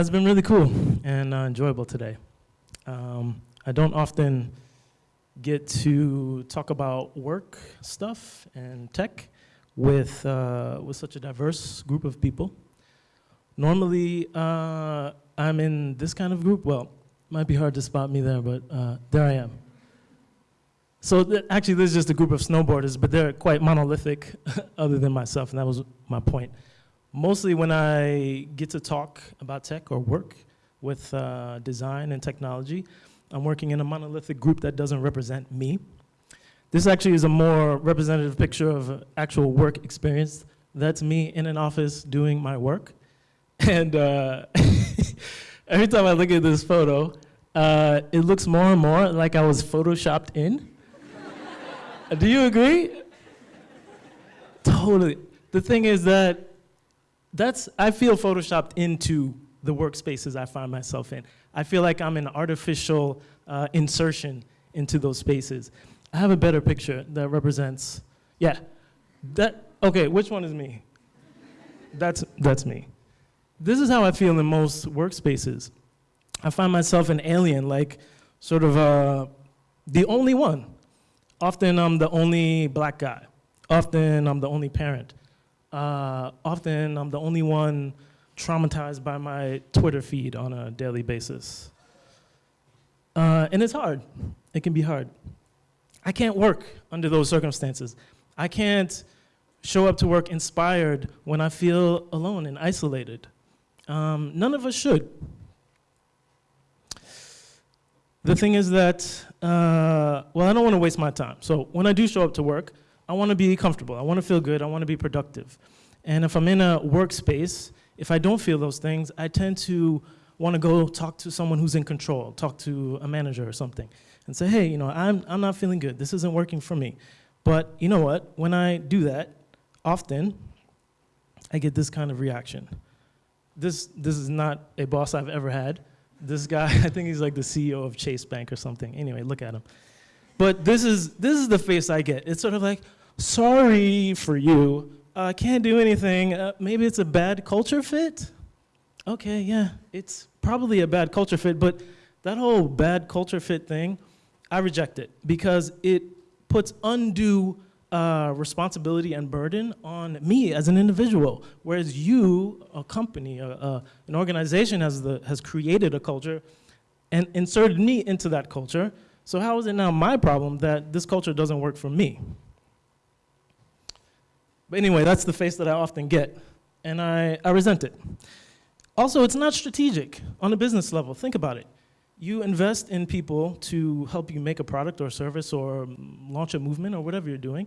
It's been really cool and uh, enjoyable today. Um, I don't often get to talk about work stuff and tech with, uh, with such a diverse group of people. Normally, uh, I'm in this kind of group. Well, might be hard to spot me there, but uh, there I am. So th actually, this is just a group of snowboarders, but they're quite monolithic other than myself, and that was my point. Mostly when I get to talk about tech or work with uh, design and technology, I'm working in a monolithic group that doesn't represent me. This actually is a more representative picture of actual work experience. That's me in an office doing my work. And uh, every time I look at this photo, uh, it looks more and more like I was photoshopped in. Do you agree? Totally. The thing is that that's, I feel photoshopped into the workspaces I find myself in. I feel like I'm an artificial uh, insertion into those spaces. I have a better picture that represents, yeah, that, okay, which one is me? That's, that's me. This is how I feel in most workspaces. I find myself an alien, like sort of uh, the only one Often I'm the only black guy. Often I'm the only parent. Uh, often I'm the only one traumatized by my Twitter feed on a daily basis. Uh, and it's hard. It can be hard. I can't work under those circumstances. I can't show up to work inspired when I feel alone and isolated. Um, none of us should. The thing is that, uh, well, I don't want to waste my time. So when I do show up to work, I want to be comfortable. I want to feel good. I want to be productive. And if I'm in a workspace, if I don't feel those things, I tend to want to go talk to someone who's in control, talk to a manager or something, and say, hey, you know, I'm, I'm not feeling good. This isn't working for me. But you know what? When I do that, often, I get this kind of reaction. This, this is not a boss I've ever had. This guy, I think he's like the CEO of Chase Bank or something. Anyway, look at him. But this is, this is the face I get. It's sort of like, sorry for you. I uh, can't do anything. Uh, maybe it's a bad culture fit? Okay, yeah, it's probably a bad culture fit, but that whole bad culture fit thing, I reject it because it puts undue uh, responsibility and burden on me as an individual, whereas you, a company, a, an organization has, the, has created a culture and inserted me into that culture. So how is it now my problem that this culture doesn't work for me? But anyway, that's the face that I often get, and I, I resent it. Also, it's not strategic on a business level. Think about it. You invest in people to help you make a product or service or launch a movement or whatever you're doing.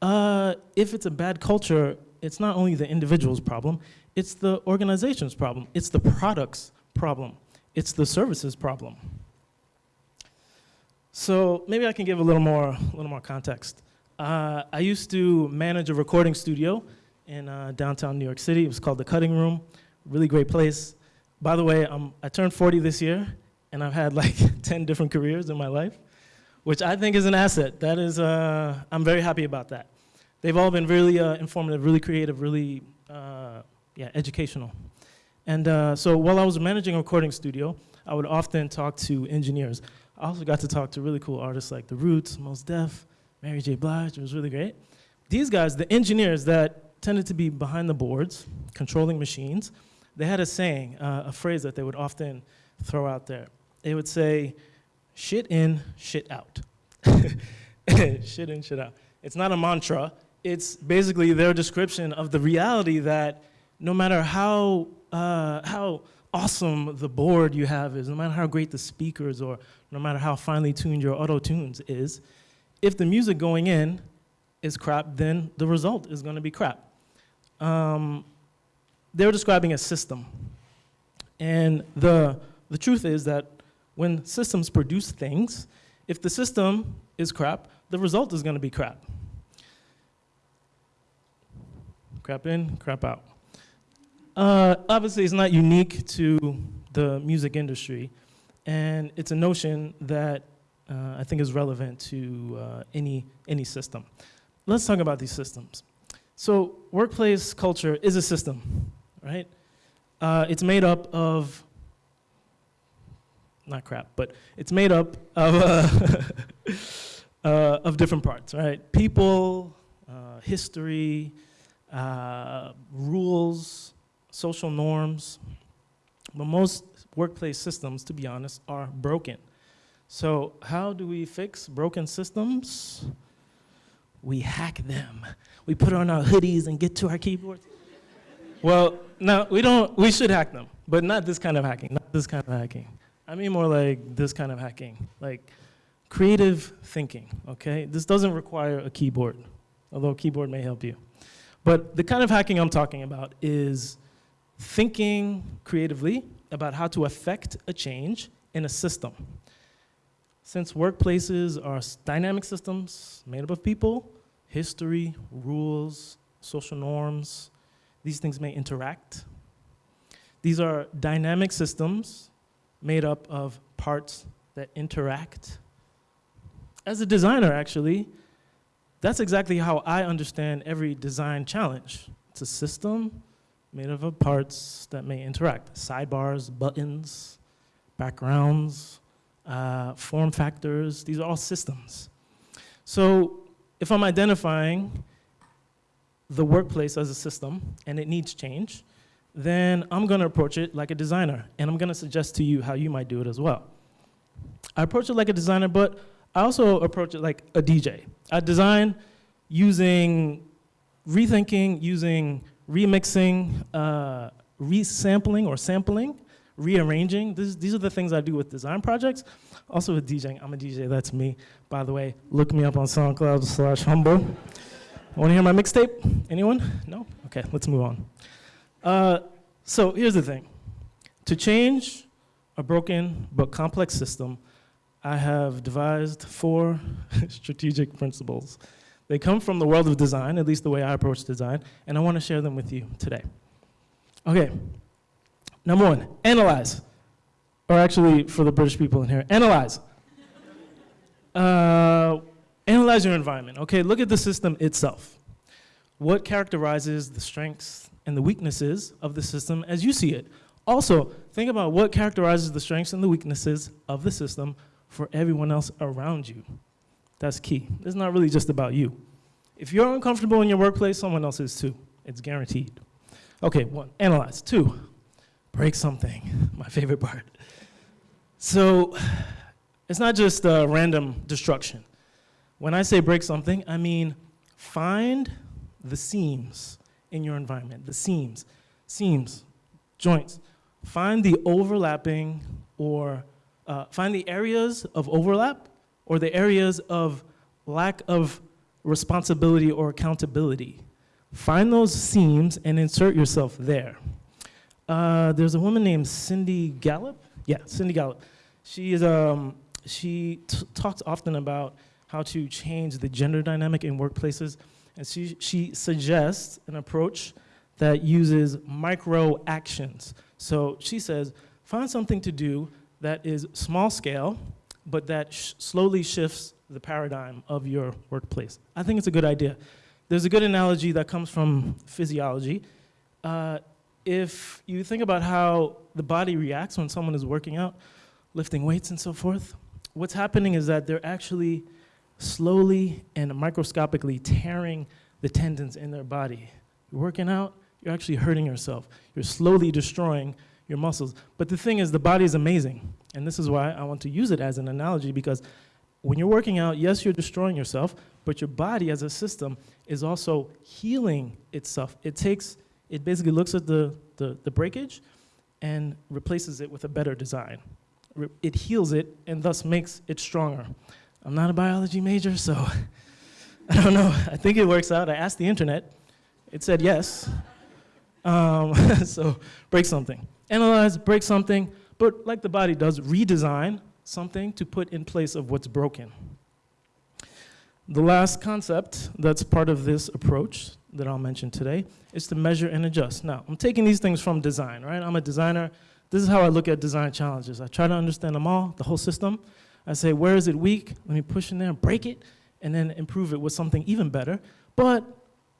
Uh, if it's a bad culture, it's not only the individual's problem, it's the organization's problem. It's the product's problem. It's the services problem. So maybe I can give a little more, a little more context. Uh, I used to manage a recording studio in uh, downtown New York City. It was called The Cutting Room. Really great place. By the way, I'm, I turned 40 this year, and I've had like 10 different careers in my life, which I think is an asset. That is, uh, I'm very happy about that. They've all been really uh, informative, really creative, really, uh, yeah, educational. And uh, so while I was managing a recording studio, I would often talk to engineers. I also got to talk to really cool artists like The Roots, Mos Def, Mary J. Blige, it was really great. These guys, the engineers that tended to be behind the boards, controlling machines, they had a saying, uh, a phrase that they would often throw out there they would say, shit in, shit out. shit in, shit out. It's not a mantra. It's basically their description of the reality that no matter how, uh, how awesome the board you have is, no matter how great the speakers or no matter how finely tuned your auto tunes is, if the music going in is crap, then the result is going to be crap. Um, they're describing a system. And the, the truth is that when systems produce things, if the system is crap, the result is going to be crap. Crap in, crap out. Uh, obviously, it's not unique to the music industry, and it's a notion that uh, I think is relevant to uh, any, any system. Let's talk about these systems. So workplace culture is a system, right? Uh, it's made up of, not crap, but it's made up of, uh, uh, of different parts, right? People, uh, history, rules, social norms. But most workplace systems, to be honest, are broken. So how do we fix broken systems? We hack them. We put on our hoodies and get to our keyboards. well, now we don't, we should hack them, but not this kind of hacking, not this kind of hacking. I mean more like this kind of hacking, like creative thinking, okay? This doesn't require a keyboard, although a keyboard may help you. But the kind of hacking I'm talking about is thinking creatively about how to affect a change in a system. Since workplaces are dynamic systems made up of people, history, rules, social norms, these things may interact. These are dynamic systems made up of parts that interact. As a designer, actually, that's exactly how I understand every design challenge. It's a system made up of parts that may interact. Sidebars, buttons, backgrounds, uh, form factors, these are all systems. So if I'm identifying the workplace as a system and it needs change, then I'm gonna approach it like a designer and I'm gonna suggest to you how you might do it as well. I approach it like a designer, but I also approach it like a DJ. I design using rethinking, using remixing, uh, resampling or sampling, rearranging. This, these are the things I do with design projects. Also with DJing, I'm a DJ, that's me. By the way, look me up on SoundCloud slash humble. Want to hear my mixtape? Anyone? No? Okay, let's move on. Uh, so here's the thing. To change a broken but complex system, I have devised four strategic principles. They come from the world of design, at least the way I approach design, and I want to share them with you today. Okay, number one, analyze. Or actually, for the British people in here, analyze. Uh, analyze your environment. Okay, look at the system itself. What characterizes the strengths and the weaknesses of the system as you see it? Also, think about what characterizes the strengths and the weaknesses of the system for everyone else around you. That's key. It's not really just about you. If you're uncomfortable in your workplace, someone else is too. It's guaranteed. Okay, one, analyze. Two, break something. My favorite part. So it's not just uh, random destruction. When I say break something, I mean find the seams in your environment, the seams, seams, joints. Find the overlapping or uh, find the areas of overlap or the areas of lack of responsibility or accountability. Find those seams and insert yourself there. Uh, there's a woman named Cindy Gallop. Yeah, Cindy Gallop. She is um, she talks often about how to change the gender dynamic in workplaces, and she she suggests an approach that uses micro actions. So she says, find something to do that is small scale, but that sh slowly shifts the paradigm of your workplace. I think it's a good idea. There's a good analogy that comes from physiology. Uh, if you think about how the body reacts when someone is working out, lifting weights and so forth, what's happening is that they're actually slowly and microscopically tearing the tendons in their body. You're working out, you're actually hurting yourself. You're slowly destroying your muscles. But the thing is, the body is amazing. And this is why I want to use it as an analogy because when you're working out, yes, you're destroying yourself, but your body as a system is also healing itself. It takes, it basically looks at the, the, the breakage and replaces it with a better design. Re it heals it and thus makes it stronger. I'm not a biology major, so I don't know. I think it works out. I asked the internet. It said yes. Um, so break something. Analyze, break something, but like the body does, redesign something to put in place of what's broken. The last concept that's part of this approach that I'll mention today is to measure and adjust. Now, I'm taking these things from design, right? I'm a designer. This is how I look at design challenges. I try to understand them all, the whole system. I say, where is it weak? Let me push in there and break it, and then improve it with something even better. But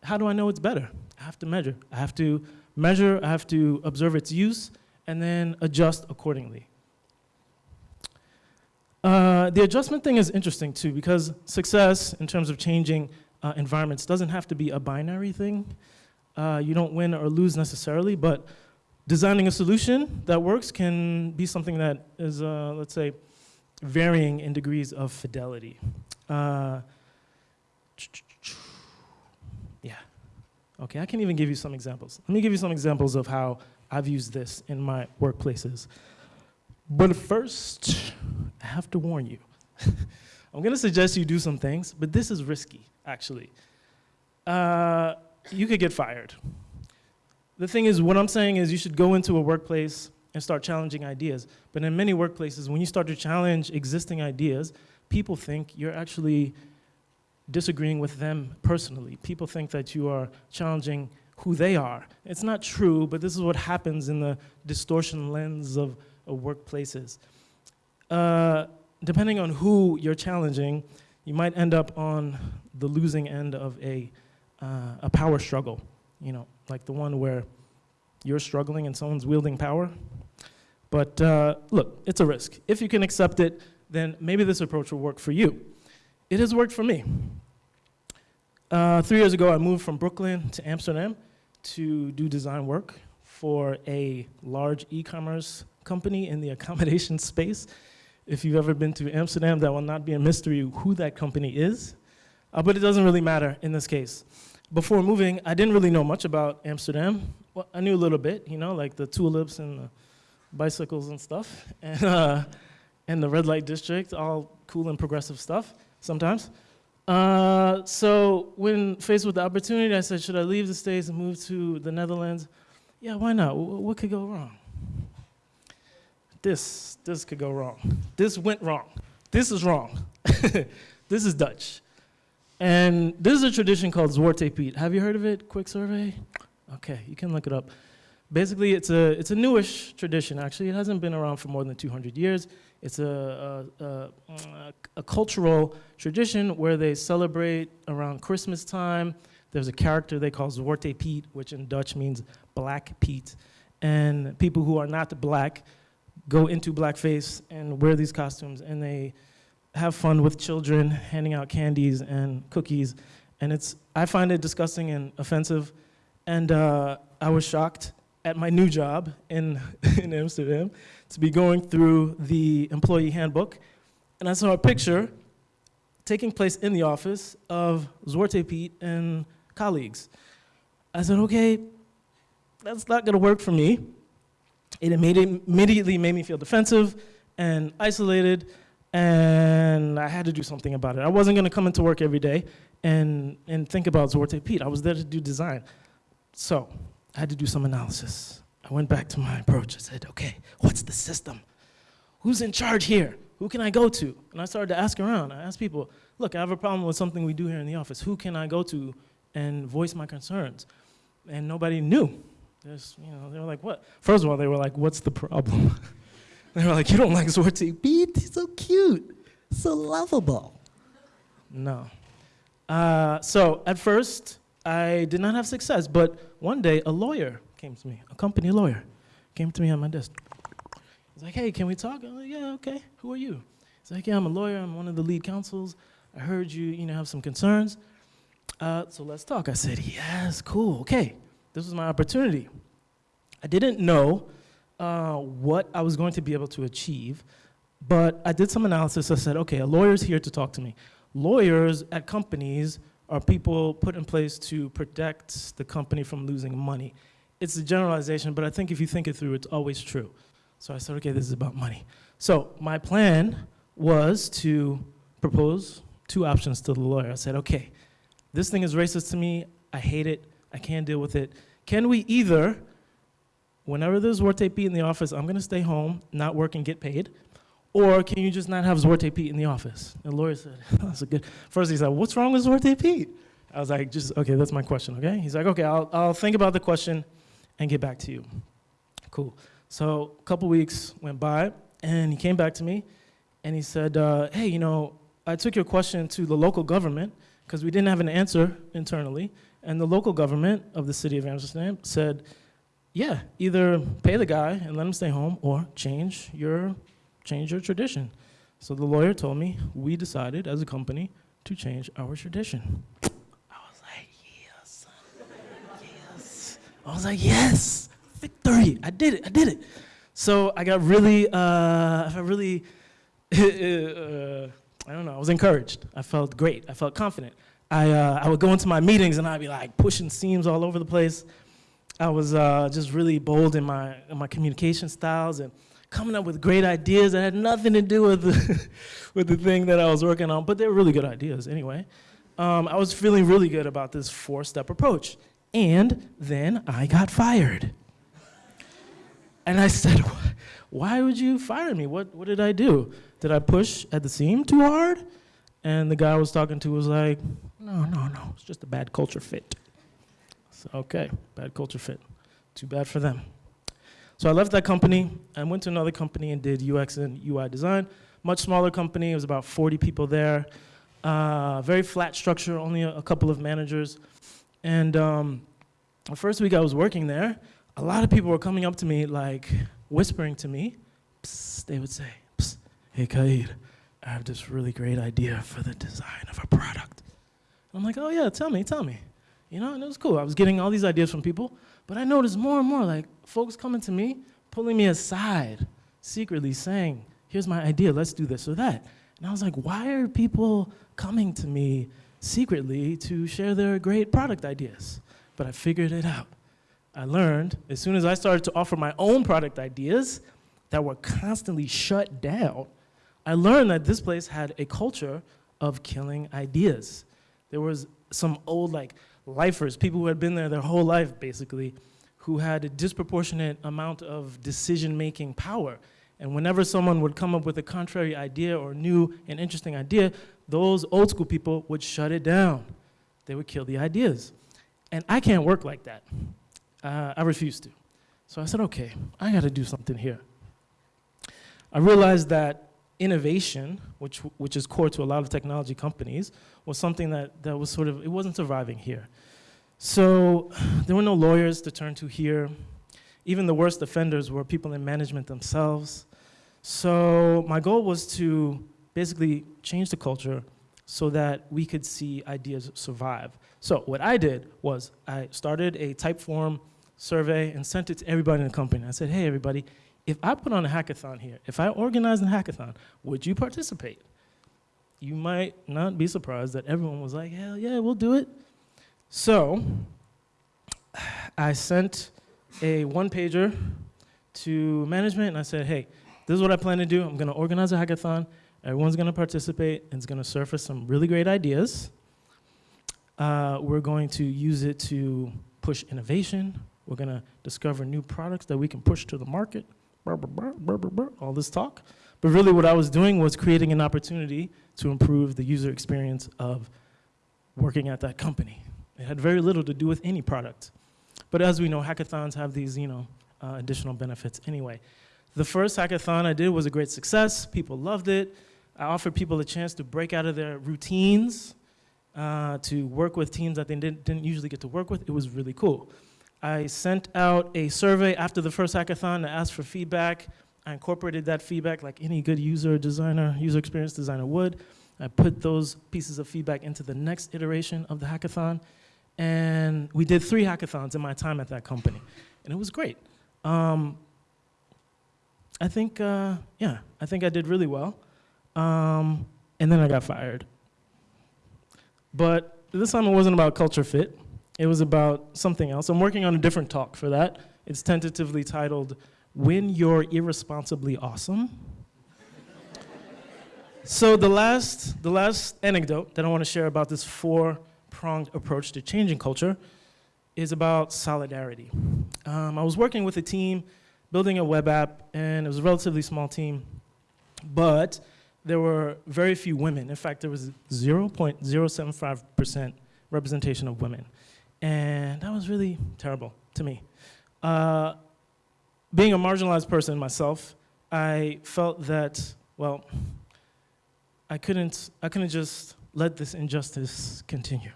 how do I know it's better? I have to measure. I have to measure, I have to observe its use, and then adjust accordingly. Uh, the adjustment thing is interesting too because success in terms of changing uh, environments doesn't have to be a binary thing. Uh, you don't win or lose necessarily, but designing a solution that works can be something that is, uh, let's say, varying in degrees of fidelity. Uh, yeah. Okay, I can even give you some examples. Let me give you some examples of how I've used this in my workplaces. But first, I have to warn you. I'm gonna suggest you do some things, but this is risky, actually. Uh, you could get fired. The thing is, what I'm saying is you should go into a workplace and start challenging ideas. But in many workplaces, when you start to challenge existing ideas, people think you're actually disagreeing with them personally. People think that you are challenging who they are. It's not true, but this is what happens in the distortion lens of, of workplaces. Uh, depending on who you're challenging, you might end up on the losing end of a, uh, a power struggle, you know, like the one where you're struggling and someone's wielding power. But uh, look, it's a risk. If you can accept it, then maybe this approach will work for you. It has worked for me. Uh, three years ago, I moved from Brooklyn to Amsterdam to do design work for a large e-commerce company in the accommodation space. If you've ever been to Amsterdam, that will not be a mystery who that company is, uh, but it doesn't really matter in this case. Before moving, I didn't really know much about Amsterdam. Well, I knew a little bit, you know, like the tulips and the bicycles and stuff, and, uh, and the red light district, all cool and progressive stuff sometimes. Uh, so when faced with the opportunity, I said, should I leave the States and move to the Netherlands? Yeah, why not? W what could go wrong? This, this could go wrong. This went wrong. This is wrong. this is Dutch. And this is a tradition called Zwarte Piet. Have you heard of it? Quick survey? Okay, you can look it up. Basically, it's a, it's a newish tradition, actually. It hasn't been around for more than 200 years. It's a, a, a, a cultural tradition where they celebrate around Christmas time. There's a character they call Zwarte Piet, which in Dutch means Black Pete. And people who are not black go into blackface and wear these costumes, and they have fun with children, handing out candies and cookies. And it's, I find it disgusting and offensive. And uh, I was shocked at my new job in, in Amsterdam to be going through the employee handbook, and I saw a picture taking place in the office of Zwarte Piet and colleagues. I said, okay, that's not gonna work for me. It immediately made me feel defensive and isolated, and I had to do something about it. I wasn't gonna come into work every day and, and think about Zwarte Piet. I was there to do design. So I had to do some analysis. I went back to my approach. I said, okay, what's the system? Who's in charge here? Who can I go to? And I started to ask around. I asked people, look, I have a problem with something we do here in the office. Who can I go to and voice my concerns? And nobody knew. There's, you know, they were like, what? First of all, they were like, what's the problem? they were like, you don't like Zwarte Piet? He's so cute, so lovable. No. Uh, so at first, I did not have success, but one day a lawyer came to me, a company lawyer, came to me on my desk. He's like, hey, can we talk? I'm like, yeah, okay. Who are you? He's like, yeah, I'm a lawyer. I'm one of the lead counsels. I heard you, you know, have some concerns. Uh, so let's talk. I said, yes, cool, okay. This was my opportunity. I didn't know uh, what I was going to be able to achieve, but I did some analysis. I said, okay, a lawyer's here to talk to me. Lawyers at companies are people put in place to protect the company from losing money it's a generalization, but I think if you think it through, it's always true. So I said, okay, this is about money. So my plan was to propose two options to the lawyer. I said, okay, this thing is racist to me. I hate it. I can't deal with it. Can we either, whenever there's Zwarte Piet in the office, I'm gonna stay home, not work and get paid, or can you just not have Zwarte Piet in the office? And the lawyer said, that's a good, first he said, what's wrong with Zwarte Piet? I was like, just, okay, that's my question, okay? He's like, okay, I'll, I'll think about the question and get back to you. Cool. So a couple weeks went by, and he came back to me, and he said, uh, hey, you know, I took your question to the local government, because we didn't have an answer internally, and the local government of the city of Amsterdam said, yeah, either pay the guy and let him stay home or change your, change your tradition. So the lawyer told me we decided as a company to change our tradition. I was like, yes, yes. I was like, yes, victory. I did it, I did it. So I got really, uh, I felt really, uh, I don't know, I was encouraged. I felt great, I felt confident. I, uh, I would go into my meetings and I'd be like pushing seams all over the place. I was uh, just really bold in my, in my communication styles and coming up with great ideas that had nothing to do with the, with the thing that I was working on, but they were really good ideas anyway. Um, I was feeling really good about this four-step approach. And then I got fired. And I said, why would you fire me? What, what did I do? Did I push at the seam too hard? And the guy I was talking to was like, no, no, no, it's just a bad culture fit. So, okay, bad culture fit. Too bad for them. So I left that company and went to another company and did UX and UI design. Much smaller company, it was about 40 people there. Uh, very flat structure, only a, a couple of managers. And um, the first week I was working there, a lot of people were coming up to me like whispering to me, Psst, they would say, Psst, hey Kaid, I have this really great idea for the design of a product. I'm like, oh yeah, tell me, tell me. You know, and it was cool. I was getting all these ideas from people, but I noticed more and more like folks coming to me, pulling me aside, secretly saying, here's my idea, let's do this or that. And I was like, why are people coming to me secretly to share their great product ideas? But I figured it out. I learned as soon as I started to offer my own product ideas that were constantly shut down, I learned that this place had a culture of killing ideas. There was some old like lifers, people who had been there their whole life basically, who had a disproportionate amount of decision-making power. And whenever someone would come up with a contrary idea or new and interesting idea, those old school people would shut it down. They would kill the ideas. And I can't work like that. Uh, I refused to. So I said, okay, I gotta do something here. I realized that innovation, which, which is core to a lot of technology companies, was something that, that was sort of, it wasn't surviving here. So there were no lawyers to turn to here. Even the worst offenders were people in management themselves. So my goal was to basically change the culture so that we could see ideas survive. So what I did was I started a Typeform survey and sent it to everybody in the company. I said, hey everybody, if I put on a hackathon here, if I organize a hackathon, would you participate? You might not be surprised that everyone was like, hell yeah, we'll do it. So I sent a one pager to management and I said, hey, this is what I plan to do. I'm gonna organize a hackathon. Everyone's gonna participate and it's gonna surface some really great ideas. Uh, we're going to use it to push innovation. We're gonna discover new products that we can push to the market all this talk. But really what I was doing was creating an opportunity to improve the user experience of working at that company. It had very little to do with any product. But as we know, hackathons have these you know, uh, additional benefits anyway. The first hackathon I did was a great success. People loved it. I offered people a chance to break out of their routines, uh, to work with teams that they didn't, didn't usually get to work with. It was really cool. I sent out a survey after the first hackathon to ask for feedback. I incorporated that feedback like any good user designer, user experience designer would. I put those pieces of feedback into the next iteration of the hackathon. And we did three hackathons in my time at that company. And it was great. Um, I think, uh, yeah, I think I did really well. Um, and then I got fired. But this time it wasn't about culture fit. It was about something else. I'm working on a different talk for that. It's tentatively titled, When You're Irresponsibly Awesome. so the last, the last anecdote that I want to share about this four-pronged approach to changing culture is about solidarity. Um, I was working with a team building a web app, and it was a relatively small team, but there were very few women. In fact, there was 0.075% representation of women. And that was really terrible to me. Uh, being a marginalized person myself, I felt that, well, I couldn't, I couldn't just let this injustice continue.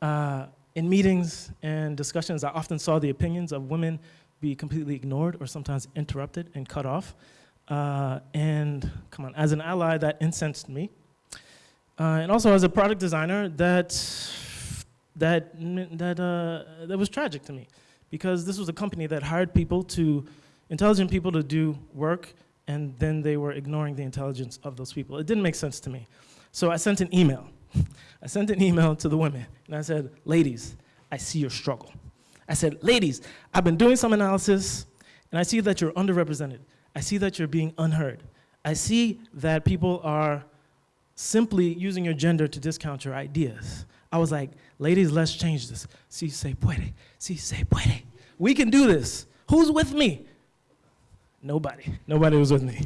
Uh, in meetings and discussions, I often saw the opinions of women be completely ignored or sometimes interrupted and cut off. Uh, and come on, as an ally, that incensed me. Uh, and also as a product designer, that, that, that, uh, that was tragic to me because this was a company that hired people to, intelligent people to do work and then they were ignoring the intelligence of those people. It didn't make sense to me. So I sent an email. I sent an email to the women and I said, ladies, I see your struggle. I said, ladies, I've been doing some analysis and I see that you're underrepresented. I see that you're being unheard. I see that people are simply using your gender to discount your ideas. I was like, ladies, let's change this. Si se puede, si se puede. We can do this. Who's with me? Nobody. Nobody was with me.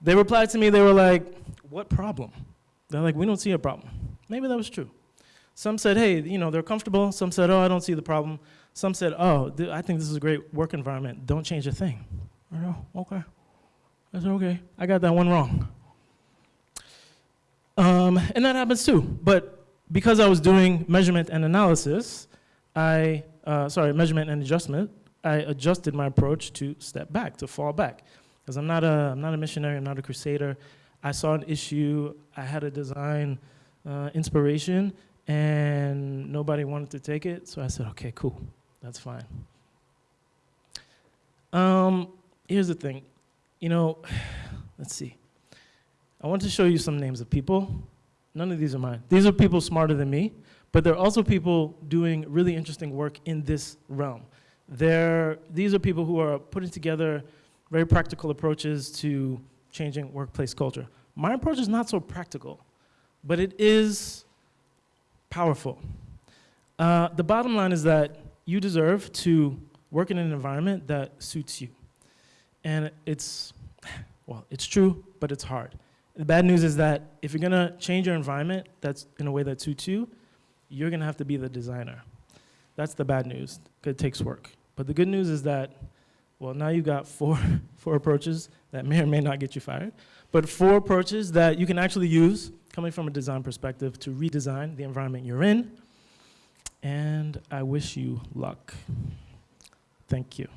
They replied to me, they were like, what problem? They're like, we don't see a problem. Maybe that was true. Some said, hey, you know, they're comfortable. Some said, oh, I don't see the problem. Some said, oh, I think this is a great work environment. Don't change a thing. I know, okay. Said, okay, I got that one wrong. Um, and that happens too. But because I was doing measurement and analysis, I, uh, sorry, measurement and adjustment, I adjusted my approach to step back, to fall back. Because I'm, not a, I'm not a missionary, I'm not a crusader. I saw an issue, I had a design uh, inspiration, and nobody wanted to take it, so I said, okay, cool, that's fine. Um, here's the thing, you know, let's see. I want to show you some names of people. None of these are mine. These are people smarter than me, but there are also people doing really interesting work in this realm. They're, these are people who are putting together very practical approaches to changing workplace culture. My approach is not so practical, but it is powerful. Uh, the bottom line is that you deserve to work in an environment that suits you. And it's, well, it's true, but it's hard. The bad news is that if you're gonna change your environment that's in a way that suits you, you're gonna have to be the designer. That's the bad news, 'cause it takes work. But the good news is that, well, now you've got four, four approaches that may or may not get you fired, but four approaches that you can actually use coming from a design perspective to redesign the environment you're in. And I wish you luck. Thank you.